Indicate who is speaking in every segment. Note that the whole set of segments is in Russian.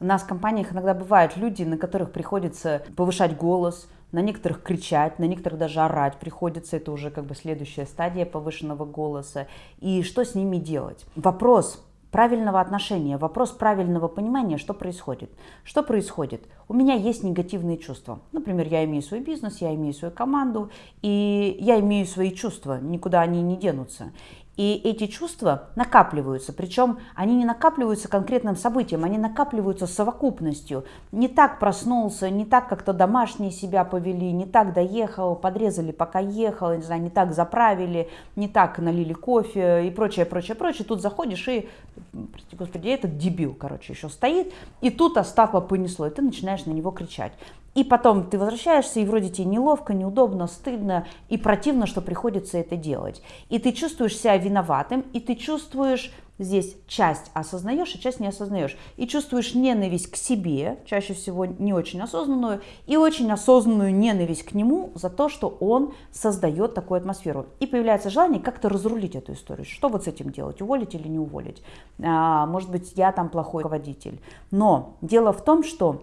Speaker 1: У нас в компаниях иногда бывают люди, на которых приходится повышать голос, на некоторых кричать, на некоторых даже орать приходится, это уже как бы следующая стадия повышенного голоса. И что с ними делать? Вопрос правильного отношения, вопрос правильного понимания, что происходит. Что происходит? У меня есть негативные чувства. Например, я имею свой бизнес, я имею свою команду, и я имею свои чувства, никуда они не денутся. И эти чувства накапливаются, причем они не накапливаются конкретным событием, они накапливаются совокупностью. Не так проснулся, не так как-то домашние себя повели, не так доехал, подрезали пока ехал, не знаю, не так заправили, не так налили кофе и прочее, прочее, прочее. Тут заходишь и, прости господи, этот дебил, короче, еще стоит, и тут Остапа понесло, и ты начинаешь на него кричать. И потом ты возвращаешься, и вроде тебе неловко, неудобно, стыдно и противно, что приходится это делать. И ты чувствуешь себя виноватым, и ты чувствуешь здесь часть осознаешь, а часть не осознаешь. И чувствуешь ненависть к себе, чаще всего не очень осознанную, и очень осознанную ненависть к нему за то, что он создает такую атмосферу. И появляется желание как-то разрулить эту историю. Что вот с этим делать, уволить или не уволить? А, может быть, я там плохой руководитель. Но дело в том, что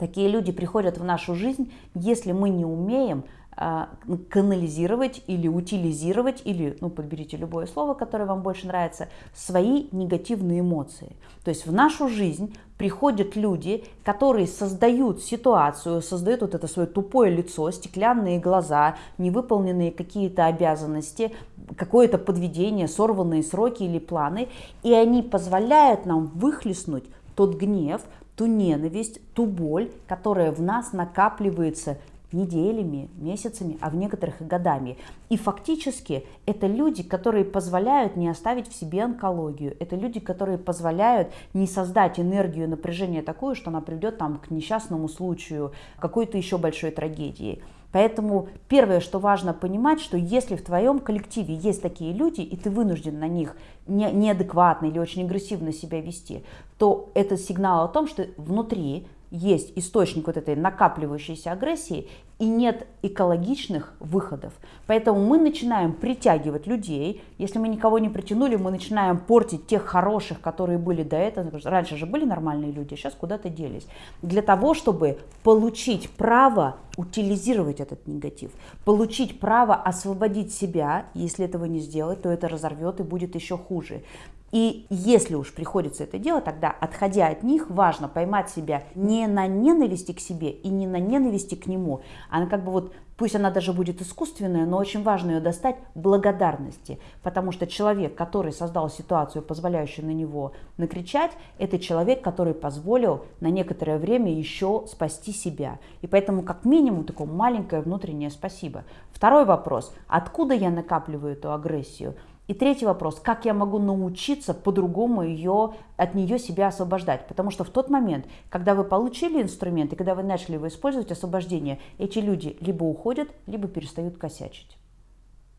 Speaker 1: Такие люди приходят в нашу жизнь, если мы не умеем а, канализировать или утилизировать, или, ну, подберите любое слово, которое вам больше нравится, свои негативные эмоции. То есть в нашу жизнь приходят люди, которые создают ситуацию, создают вот это свое тупое лицо, стеклянные глаза, невыполненные какие-то обязанности, какое-то подведение, сорванные сроки или планы, и они позволяют нам выхлестнуть тот гнев, ту ненависть, ту боль, которая в нас накапливается неделями, месяцами, а в некоторых и годами. И фактически это люди, которые позволяют не оставить в себе онкологию. Это люди, которые позволяют не создать энергию напряжения такую, что она приведет там, к несчастному случаю, какой-то еще большой трагедии. Поэтому первое, что важно понимать, что если в твоем коллективе есть такие люди, и ты вынужден на них не, неадекватно или очень агрессивно себя вести, то это сигнал о том, что внутри есть источник вот этой накапливающейся агрессии и нет экологичных выходов. Поэтому мы начинаем притягивать людей. Если мы никого не притянули, мы начинаем портить тех хороших, которые были до этого. Раньше же были нормальные люди, сейчас куда-то делись. Для того, чтобы получить право утилизировать этот негатив, получить право освободить себя, если этого не сделать, то это разорвет и будет еще хуже. И если уж приходится это делать, тогда, отходя от них, важно поймать себя не на ненависти к себе и не на ненависти к нему, а на как бы вот, пусть она даже будет искусственная, но очень важно ее достать благодарности, потому что человек, который создал ситуацию, позволяющую на него накричать, это человек, который позволил на некоторое время еще спасти себя. И поэтому как минимум такое маленькое внутреннее спасибо. Второй вопрос, откуда я накапливаю эту агрессию? И третий вопрос, как я могу научиться по-другому ее, от нее себя освобождать? Потому что в тот момент, когда вы получили инструмент и когда вы начали его использовать, освобождение, эти люди либо уходят, либо перестают косячить.